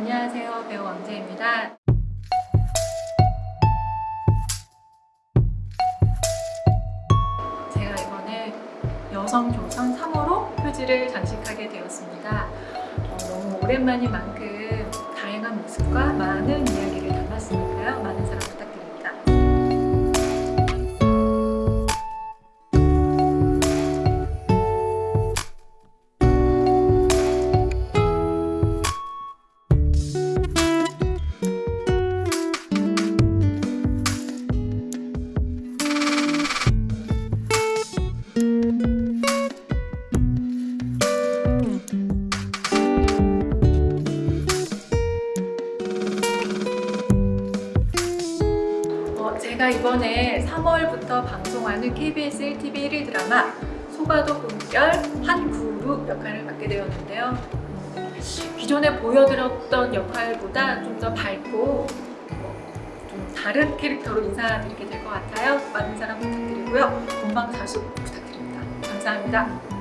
안녕하세요. 배우 왕재입니다. 제가 이번에 여성 조선 3호로 표지를 장식하게 되었습니다. 어, 너무 오랜만인 만큼 다양한 모습과 많은 제가 이번에 3월부터 방송하는 KBS 1TV 1일 드라마 소가도 꿈결 한 그룹 역할을 맡게 되었는데요. 음, 기존에 보여드렸던 역할보다 좀 더 밝고 어, 좀 다른 캐릭터로 인사드리게 될 것 같아요. 많은 사랑 부탁드리고요. 본방 사수 부탁드립니다. 감사합니다.